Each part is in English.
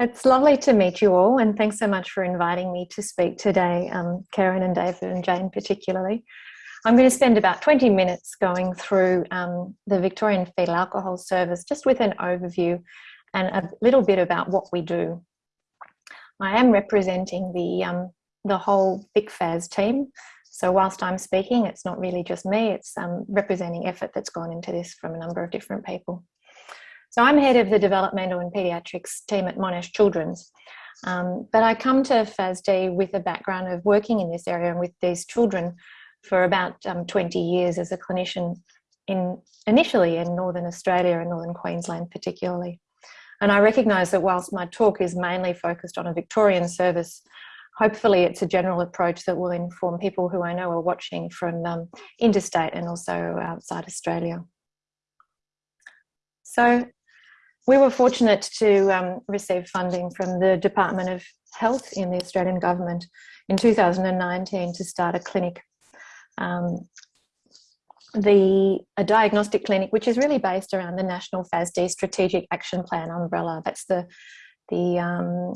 It's lovely to meet you all, and thanks so much for inviting me to speak today, um, Karen and David and Jane particularly. I'm going to spend about 20 minutes going through um, the Victorian Fetal Alcohol Service, just with an overview and a little bit about what we do. I am representing the, um, the whole VicFAS team, so whilst I'm speaking, it's not really just me, it's um, representing effort that's gone into this from a number of different people. So I'm head of the developmental and paediatrics team at Monash Children's. Um, but I come to FASD with a background of working in this area and with these children for about um, 20 years as a clinician in initially in Northern Australia and Northern Queensland particularly. And I recognise that whilst my talk is mainly focused on a Victorian service, hopefully it's a general approach that will inform people who I know are watching from um, interstate and also outside Australia. So we were fortunate to um, receive funding from the Department of Health in the Australian government in 2019 to start a clinic. Um, the a diagnostic clinic, which is really based around the National FASD Strategic Action Plan umbrella. That's the the um,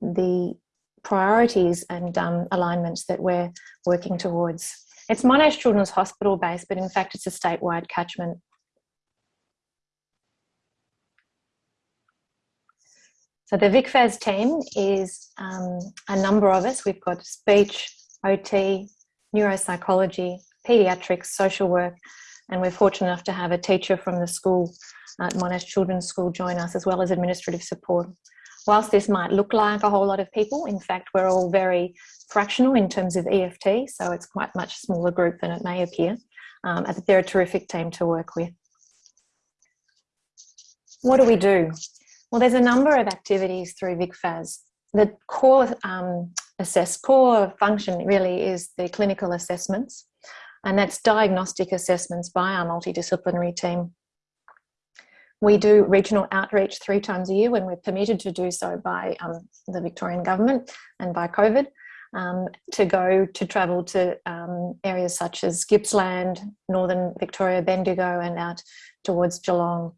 the priorities and um, alignments that we're working towards. It's Monash Children's Hospital based, but in fact it's a statewide catchment So the VicFAS team is um, a number of us. We've got speech, OT, neuropsychology, paediatrics, social work, and we're fortunate enough to have a teacher from the school at Monash Children's School join us as well as administrative support. Whilst this might look like a whole lot of people, in fact, we're all very fractional in terms of EFT, so it's quite much smaller group than it may appear. Um, but they're a terrific team to work with. What do we do? Well, there's a number of activities through VicFAS. The core um, assess core function really is the clinical assessments, and that's diagnostic assessments by our multidisciplinary team. We do regional outreach three times a year when we're permitted to do so by um, the Victorian government and by COVID. Um, to go to travel to um, areas such as Gippsland, Northern Victoria, Bendigo and out towards Geelong.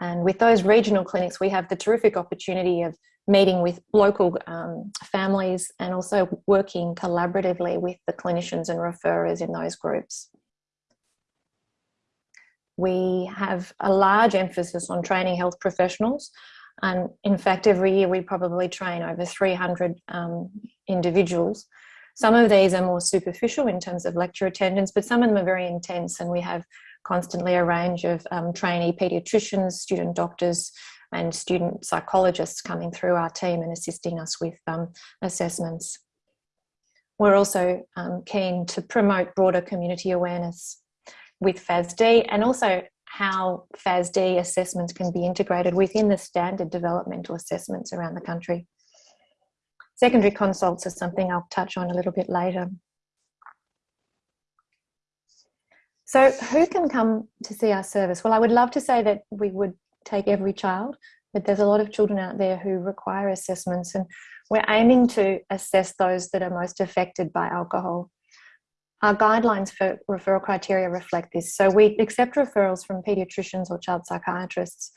And with those regional clinics, we have the terrific opportunity of meeting with local um, families and also working collaboratively with the clinicians and referrers in those groups. We have a large emphasis on training health professionals. And in fact, every year we probably train over 300 um, individuals. Some of these are more superficial in terms of lecture attendance, but some of them are very intense and we have constantly a range of um, trainee paediatricians, student doctors, and student psychologists coming through our team and assisting us with um, assessments. We're also um, keen to promote broader community awareness with FASD and also how FASD assessments can be integrated within the standard developmental assessments around the country. Secondary consults are something I'll touch on a little bit later. So who can come to see our service? Well, I would love to say that we would take every child, but there's a lot of children out there who require assessments and we're aiming to assess those that are most affected by alcohol. Our guidelines for referral criteria reflect this. So we accept referrals from paediatricians or child psychiatrists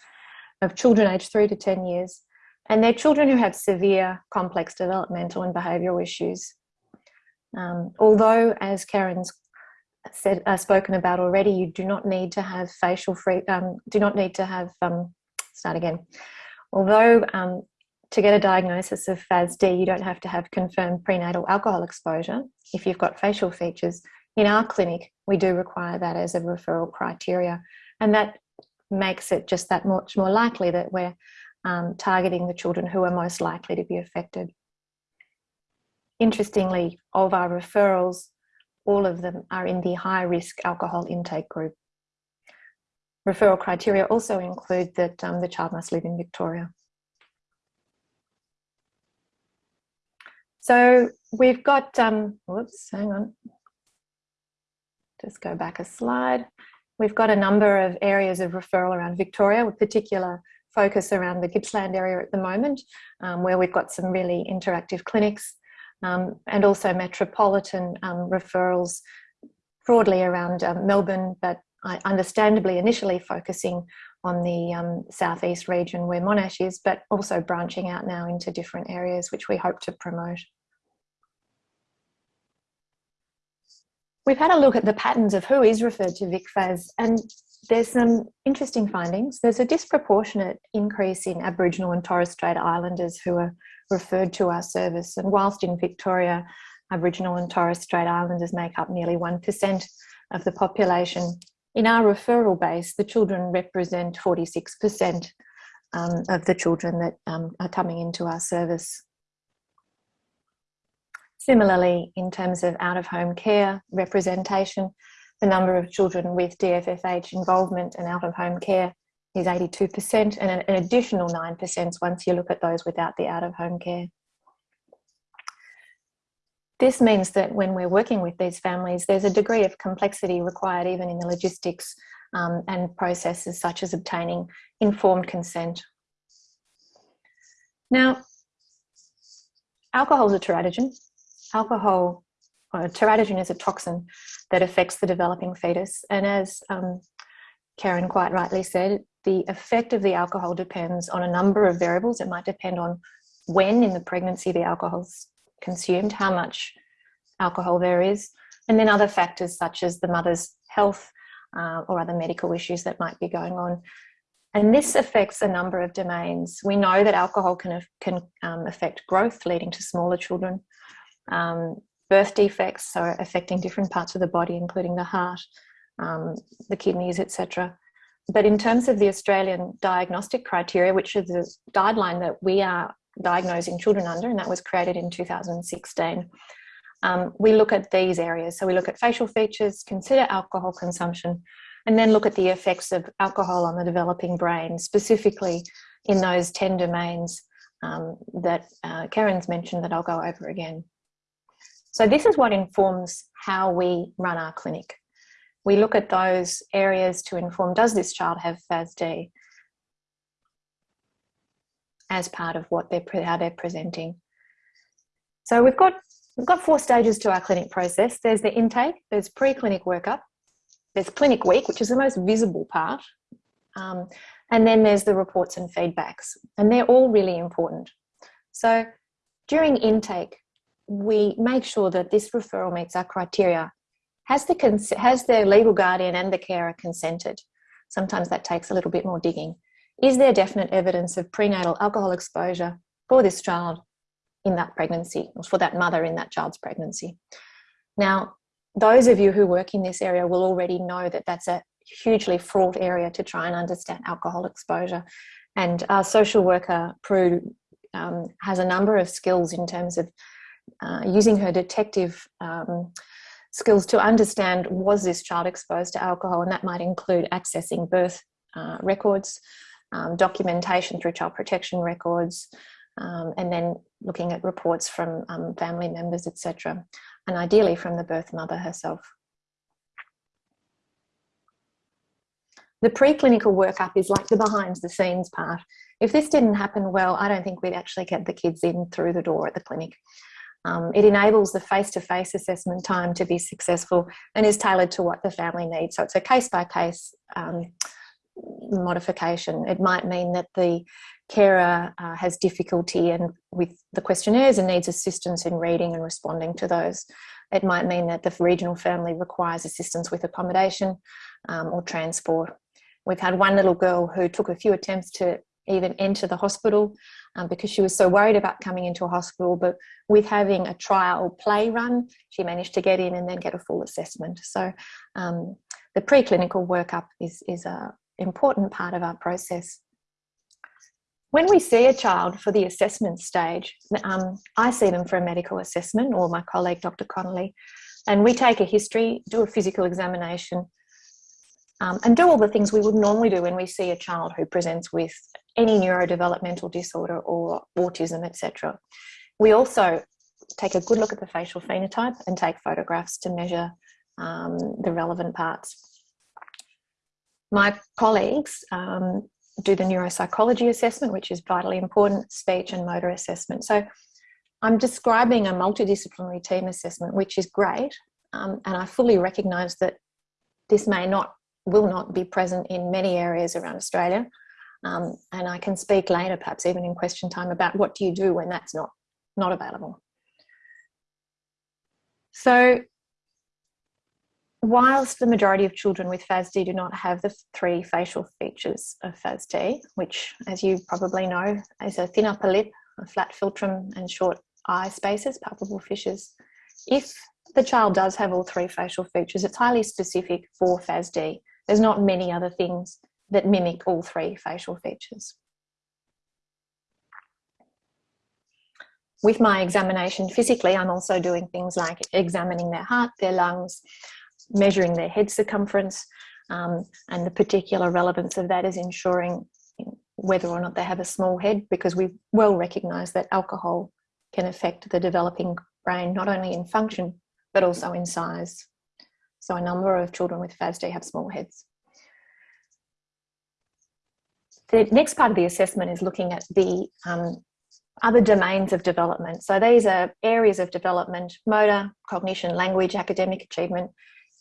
of children aged three to 10 years, and they're children who have severe complex developmental and behavioural issues. Um, although, as Karen's said uh, spoken about already you do not need to have facial free um, do not need to have um, start again. Although um, to get a diagnosis of FASD you don't have to have confirmed prenatal alcohol exposure. If you've got facial features in our clinic we do require that as a referral criteria. And that makes it just that much more likely that we're um, targeting the children who are most likely to be affected. Interestingly of our referrals all of them are in the high risk alcohol intake group. Referral criteria also include that um, the child must live in Victoria. So we've got, um, whoops, hang on. Just go back a slide. We've got a number of areas of referral around Victoria with particular focus around the Gippsland area at the moment, um, where we've got some really interactive clinics um, and also metropolitan um, referrals broadly around um, Melbourne, but understandably initially focusing on the um, southeast region where Monash is, but also branching out now into different areas, which we hope to promote. We've had a look at the patterns of who is referred to VicFAS and there's some interesting findings. There's a disproportionate increase in Aboriginal and Torres Strait Islanders who are referred to our service. And whilst in Victoria, Aboriginal and Torres Strait Islanders make up nearly 1% of the population, in our referral base, the children represent 46% um, of the children that um, are coming into our service. Similarly, in terms of out-of-home care representation, the number of children with DFFH involvement and out-of-home care is 82% and an additional 9% once you look at those without the out-of-home care. This means that when we're working with these families, there's a degree of complexity required even in the logistics um, and processes such as obtaining informed consent. Now, alcohol is a teratogen. Alcohol, or teratogen is a toxin that affects the developing fetus. And as um, Karen quite rightly said, the effect of the alcohol depends on a number of variables. It might depend on when in the pregnancy the alcohol's consumed, how much alcohol there is, and then other factors such as the mother's health uh, or other medical issues that might be going on. And this affects a number of domains. We know that alcohol can, can um, affect growth, leading to smaller children, um, birth defects, so affecting different parts of the body, including the heart, um, the kidneys, etc. But in terms of the Australian diagnostic criteria, which is the guideline that we are diagnosing children under, and that was created in 2016, um, we look at these areas. So we look at facial features, consider alcohol consumption, and then look at the effects of alcohol on the developing brain, specifically in those 10 domains um, that uh, Karen's mentioned that I'll go over again. So this is what informs how we run our clinic. We look at those areas to inform, does this child have FASD as part of what they're, how they're presenting. So we've got, we've got four stages to our clinic process. There's the intake, there's pre-clinic workup, there's clinic week, which is the most visible part. Um, and then there's the reports and feedbacks, and they're all really important. So during intake, we make sure that this referral meets our criteria. Has the, has the legal guardian and the carer consented? Sometimes that takes a little bit more digging. Is there definite evidence of prenatal alcohol exposure for this child in that pregnancy, or for that mother in that child's pregnancy? Now, those of you who work in this area will already know that that's a hugely fraught area to try and understand alcohol exposure. And our social worker, Prue, um, has a number of skills in terms of uh, using her detective um, skills to understand was this child exposed to alcohol and that might include accessing birth uh, records, um, documentation through child protection records, um, and then looking at reports from um, family members, etc. And ideally from the birth mother herself. The preclinical workup is like the behind the scenes part. If this didn't happen well, I don't think we'd actually get the kids in through the door at the clinic. Um, it enables the face-to-face -face assessment time to be successful and is tailored to what the family needs. So it's a case-by-case -case, um, modification. It might mean that the carer uh, has difficulty and with the questionnaires and needs assistance in reading and responding to those. It might mean that the regional family requires assistance with accommodation um, or transport. We've had one little girl who took a few attempts to even enter the hospital um, because she was so worried about coming into a hospital. But with having a trial play run, she managed to get in and then get a full assessment. So um, the preclinical workup is, is a important part of our process. When we see a child for the assessment stage, um, I see them for a medical assessment or my colleague, Dr. Connolly, and we take a history, do a physical examination, um, and do all the things we would normally do when we see a child who presents with any neurodevelopmental disorder or autism, etc. We also take a good look at the facial phenotype and take photographs to measure um, the relevant parts. My colleagues um, do the neuropsychology assessment, which is vitally important, speech and motor assessment. So I'm describing a multidisciplinary team assessment, which is great. Um, and I fully recognise that this may not will not be present in many areas around Australia. Um, and I can speak later, perhaps even in question time, about what do you do when that's not, not available. So whilst the majority of children with FASD do not have the three facial features of FASD, which as you probably know is a thin upper lip, a flat philtrum and short eye spaces, palpebral fissures, if the child does have all three facial features, it's highly specific for FASD. There's not many other things that mimic all three facial features. With my examination physically, I'm also doing things like examining their heart, their lungs, measuring their head circumference, um, and the particular relevance of that is ensuring whether or not they have a small head because we well recognise that alcohol can affect the developing brain not only in function but also in size. So a number of children with FASD have small heads. The next part of the assessment is looking at the um, other domains of development. So these are areas of development, motor, cognition, language, academic achievement.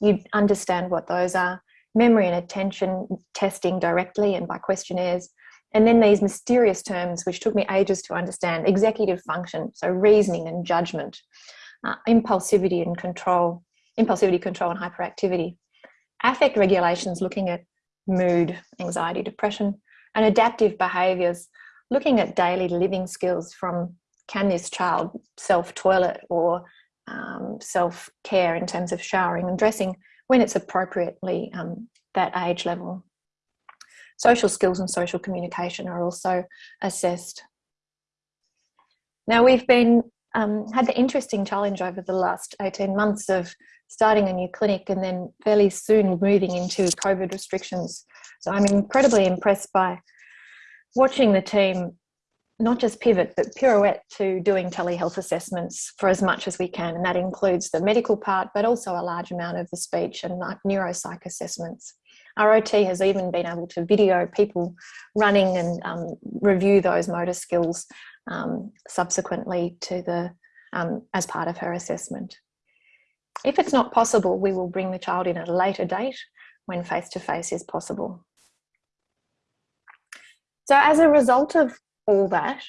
You understand what those are. Memory and attention testing directly and by questionnaires. And then these mysterious terms, which took me ages to understand, executive function, so reasoning and judgment, uh, impulsivity and control, impulsivity, control and hyperactivity. Affect regulations looking at mood, anxiety, depression, and adaptive behaviours, looking at daily living skills from can this child self-toilet or um, self-care in terms of showering and dressing when it's appropriately um, that age level. Social skills and social communication are also assessed. Now we've been um, had the interesting challenge over the last 18 months of starting a new clinic and then fairly soon moving into COVID restrictions. So I'm incredibly impressed by watching the team not just pivot but pirouette to doing telehealth assessments for as much as we can and that includes the medical part but also a large amount of the speech and neuropsych assessments. Our OT has even been able to video people running and um, review those motor skills um, subsequently to the um, as part of her assessment. If it's not possible, we will bring the child in at a later date when face-to-face -face is possible. So as a result of all that,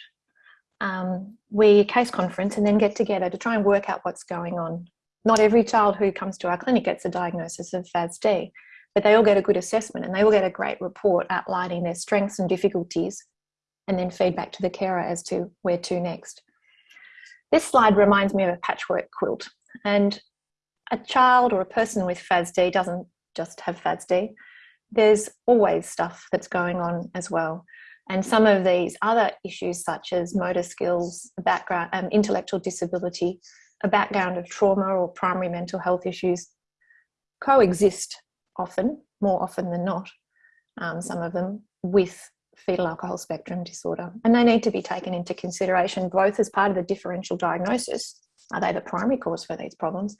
um, we case conference and then get together to try and work out what's going on. Not every child who comes to our clinic gets a diagnosis of FASD, but they all get a good assessment and they all get a great report outlining their strengths and difficulties and then feedback to the carer as to where to next. This slide reminds me of a patchwork quilt and a child or a person with FASD doesn't just have FASD. There's always stuff that's going on as well. And some of these other issues such as motor skills, background, um, intellectual disability, a background of trauma or primary mental health issues coexist often, more often than not, um, some of them, with fetal alcohol spectrum disorder. And they need to be taken into consideration both as part of the differential diagnosis, are they the primary cause for these problems,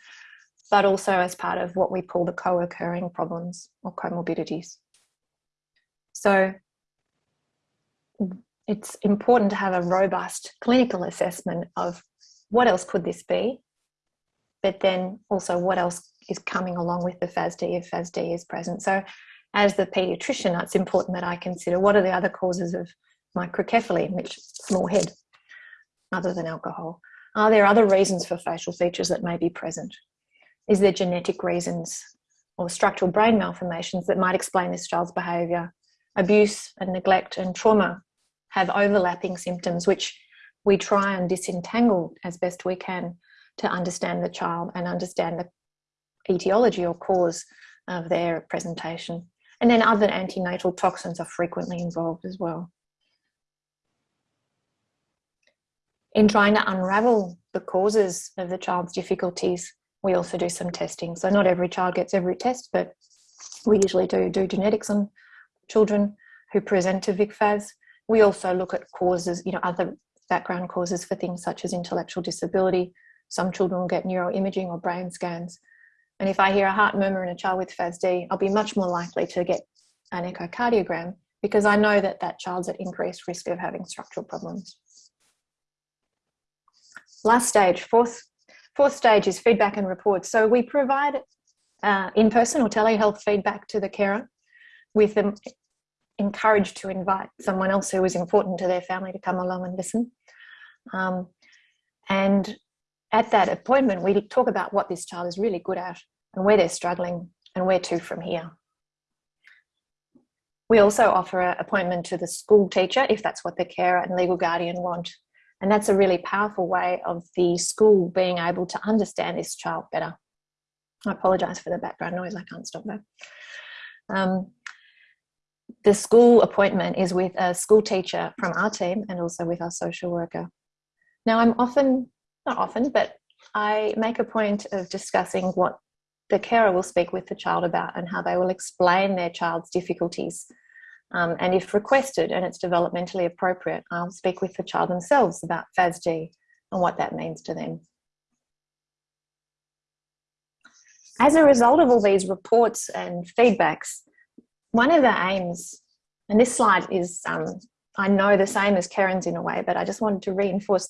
but also as part of what we call the co-occurring problems or comorbidities. So it's important to have a robust clinical assessment of what else could this be, but then also what else is coming along with the FASD if FASD is present. So as the paediatrician, it's important that I consider what are the other causes of microcephaly, which small head, other than alcohol. Are there other reasons for facial features that may be present? Is there genetic reasons or structural brain malformations that might explain this child's behaviour? Abuse and neglect and trauma have overlapping symptoms, which we try and disentangle as best we can to understand the child and understand the etiology or cause of their presentation. And then other antenatal toxins are frequently involved as well. In trying to unravel the causes of the child's difficulties, we also do some testing. So not every child gets every test, but we usually do do genetics on children who present to VICFAS. We also look at causes, you know, other background causes for things such as intellectual disability. Some children will get neuroimaging or brain scans. And if I hear a heart murmur in a child with FASD, I'll be much more likely to get an echocardiogram because I know that that child's at increased risk of having structural problems. Last stage, fourth, fourth stage is feedback and reports. So we provide uh, in-person or telehealth feedback to the carer with them encouraged to invite someone else who was important to their family to come along and listen. Um, and at that appointment, we talk about what this child is really good at and where they're struggling and where to from here. We also offer an appointment to the school teacher if that's what the carer and legal guardian want. And that's a really powerful way of the school being able to understand this child better. I apologise for the background noise, I can't stop that. Um, the school appointment is with a school teacher from our team and also with our social worker. Now I'm often, not often, but I make a point of discussing what the carer will speak with the child about and how they will explain their child's difficulties. Um, and if requested and it's developmentally appropriate, I'll speak with the child themselves about FASD and what that means to them. As a result of all these reports and feedbacks, one of the aims, and this slide is, um, I know the same as Karen's in a way, but I just wanted to reinforce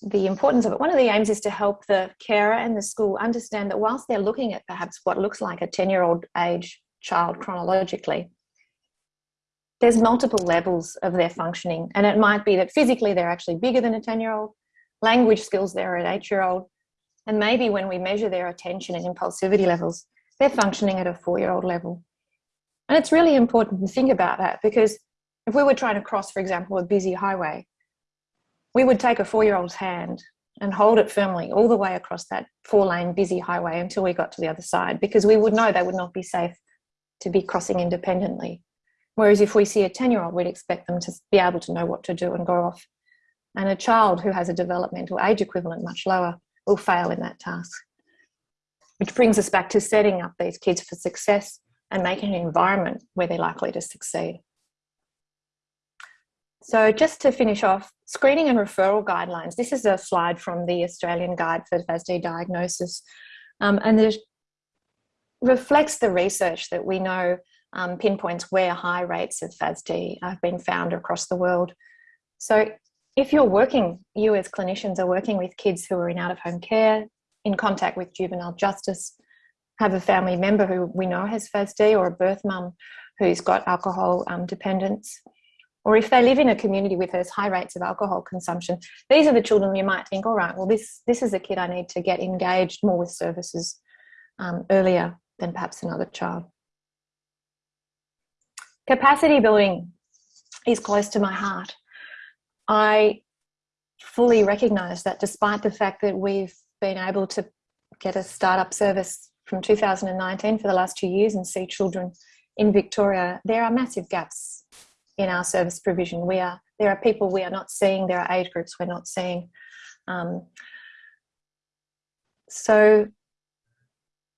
the importance of it. One of the aims is to help the carer and the school understand that whilst they're looking at perhaps what looks like a 10 year old age child chronologically, there's multiple levels of their functioning. And it might be that physically they're actually bigger than a 10 year old, language skills they're an eight year old, and maybe when we measure their attention and impulsivity levels, they're functioning at a four year old level. And it's really important to think about that because if we were trying to cross, for example, a busy highway, we would take a four year old's hand and hold it firmly all the way across that four lane busy highway until we got to the other side because we would know they would not be safe to be crossing independently. Whereas if we see a 10 year old, we'd expect them to be able to know what to do and go off. And a child who has a developmental age equivalent much lower will fail in that task. Which brings us back to setting up these kids for success and making an environment where they're likely to succeed. So just to finish off, screening and referral guidelines. This is a slide from the Australian Guide for FASD Diagnosis. Um, and it reflects the research that we know um, pinpoints where high rates of FASD have been found across the world. So if you're working, you as clinicians are working with kids who are in out-of-home care, in contact with juvenile justice, have a family member who we know has FASD or a birth mum who's got alcohol um, dependence, or if they live in a community with those high rates of alcohol consumption, these are the children you might think, all right, well, this, this is a kid I need to get engaged more with services um, earlier than perhaps another child. Capacity building is close to my heart. I fully recognise that despite the fact that we've been able to get a startup service from 2019 for the last two years and see children in Victoria, there are massive gaps in our service provision. We are there are people we are not seeing. There are age groups we're not seeing. Um, so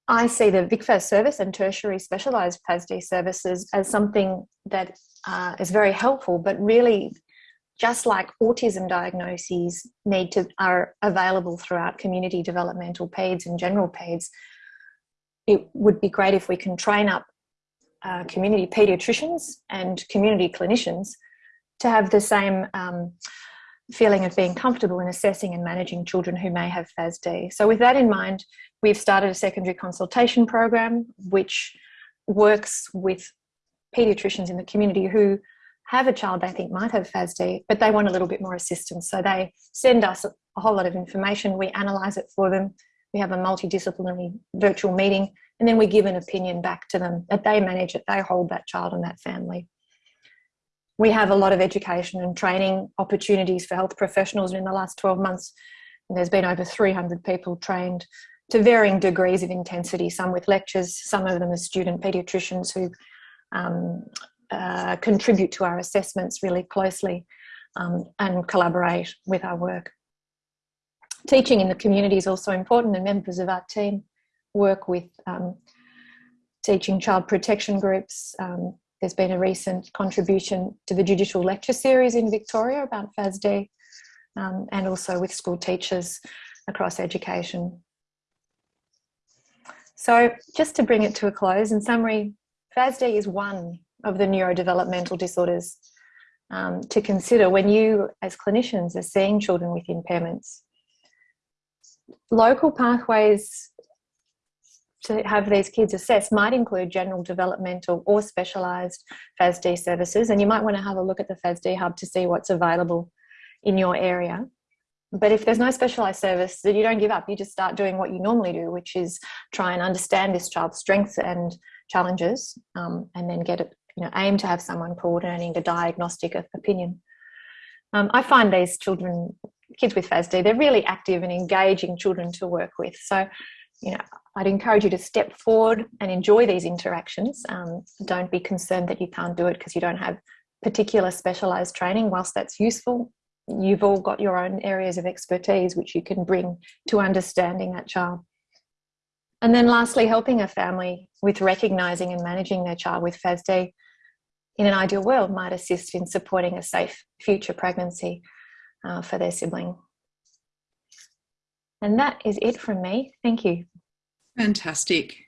I see the VicFAS service and tertiary specialised FASD services as something that uh, is very helpful, but really just like autism diagnoses need to are available throughout community developmental PEDS and general PEDS, it would be great if we can train up uh, community paediatricians and community clinicians to have the same um, feeling of being comfortable in assessing and managing children who may have FASD. So with that in mind, we've started a secondary consultation program which works with paediatricians in the community who have a child they think might have FASD, but they want a little bit more assistance. So they send us a whole lot of information, we analyse it for them, we have a multidisciplinary virtual meeting, and then we give an opinion back to them that they manage it, they hold that child and that family. We have a lot of education and training opportunities for health professionals in the last 12 months. There's been over 300 people trained to varying degrees of intensity, some with lectures, some of them as student paediatricians who um, uh, contribute to our assessments really closely um, and collaborate with our work. Teaching in the community is also important and members of our team work with um, teaching child protection groups. Um, there's been a recent contribution to the judicial lecture series in Victoria about FASD um, and also with school teachers across education. So just to bring it to a close, in summary, FASD is one of the neurodevelopmental disorders um, to consider when you as clinicians are seeing children with impairments. Local pathways to have these kids assessed might include general developmental or specialised FASD services, and you might want to have a look at the FASD hub to see what's available in your area. But if there's no specialised service, then you don't give up. You just start doing what you normally do, which is try and understand this child's strengths and challenges, um, and then get you know, aim to have someone coordinating a diagnostic opinion. Um, I find these children, kids with FASD, they're really active and engaging children to work with. So, you know, I'd encourage you to step forward and enjoy these interactions. Um, don't be concerned that you can't do it because you don't have particular specialised training. Whilst that's useful, you've all got your own areas of expertise which you can bring to understanding that child. And then lastly, helping a family with recognising and managing their child with FASD in an ideal world might assist in supporting a safe future pregnancy uh, for their sibling. And that is it from me. Thank you. Fantastic.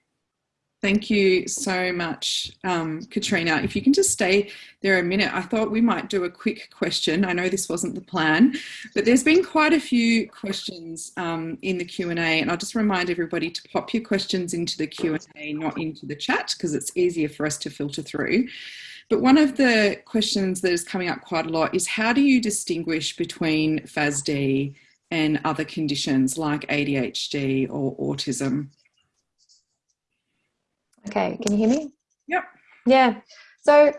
Thank you so much, um, Katrina. If you can just stay there a minute, I thought we might do a quick question. I know this wasn't the plan, but there's been quite a few questions um, in the Q&A and I'll just remind everybody to pop your questions into the Q&A, not into the chat, because it's easier for us to filter through. But one of the questions that is coming up quite a lot is how do you distinguish between FASD and other conditions like ADHD or autism? Okay, can you hear me? Yep. Yeah. So,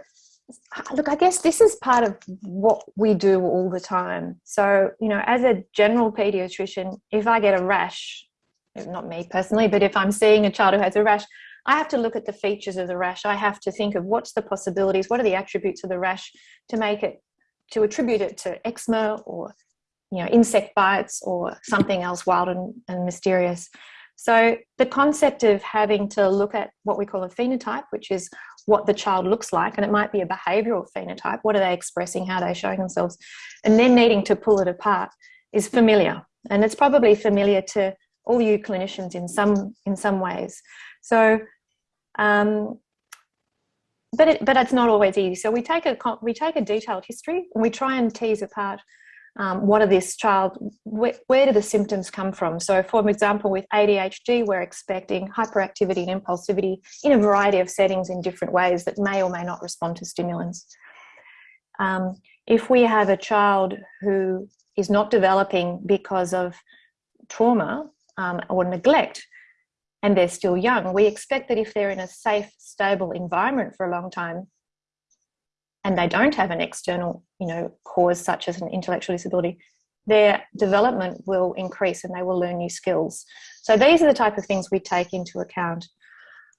look, I guess this is part of what we do all the time. So, you know, as a general pediatrician, if I get a rash, not me personally, but if I'm seeing a child who has a rash, I have to look at the features of the rash. I have to think of what's the possibilities, what are the attributes of the rash to make it, to attribute it to eczema or, you know, insect bites or something else wild and, and mysterious. So the concept of having to look at what we call a phenotype, which is what the child looks like, and it might be a behavioural phenotype, what are they expressing, how they're they showing themselves, and then needing to pull it apart is familiar. And it's probably familiar to all you clinicians in some, in some ways. So, um, but, it, but it's not always easy. So we take, a, we take a detailed history and we try and tease apart um, what are this child, where, where, do the symptoms come from? So for example, with ADHD, we're expecting hyperactivity and impulsivity in a variety of settings in different ways that may or may not respond to stimulants. Um, if we have a child who is not developing because of trauma um, or neglect, and they're still young, we expect that if they're in a safe, stable environment for a long time, and they don't have an external you know cause such as an intellectual disability their development will increase and they will learn new skills. So these are the type of things we take into account.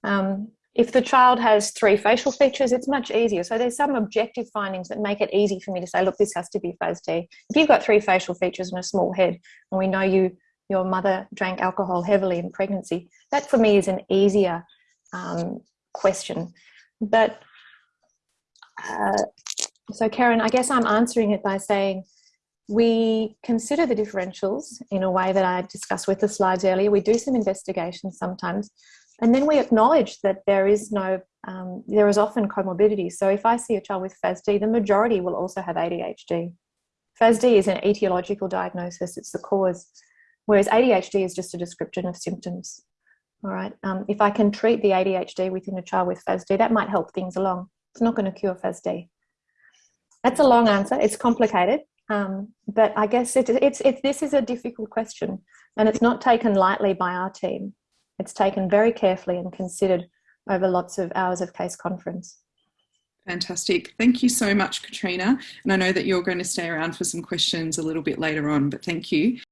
Um, if the child has three facial features it's much easier. So there's some objective findings that make it easy for me to say look this has to be FASD if you've got three facial features and a small head and we know you your mother drank alcohol heavily in pregnancy that for me is an easier um, question but uh, so Karen, I guess I'm answering it by saying we consider the differentials in a way that I discussed with the slides earlier. We do some investigations sometimes, and then we acknowledge that there is no, um, there is often comorbidity. So if I see a child with FASD, the majority will also have ADHD. FASD is an etiological diagnosis, it's the cause, whereas ADHD is just a description of symptoms. All right, um, if I can treat the ADHD within a child with FASD, that might help things along. It's not going to cure FASD. That's a long answer. It's complicated, um, but I guess it, it's, it's, this is a difficult question and it's not taken lightly by our team. It's taken very carefully and considered over lots of hours of case conference. Fantastic. Thank you so much, Katrina. And I know that you're going to stay around for some questions a little bit later on, but thank you.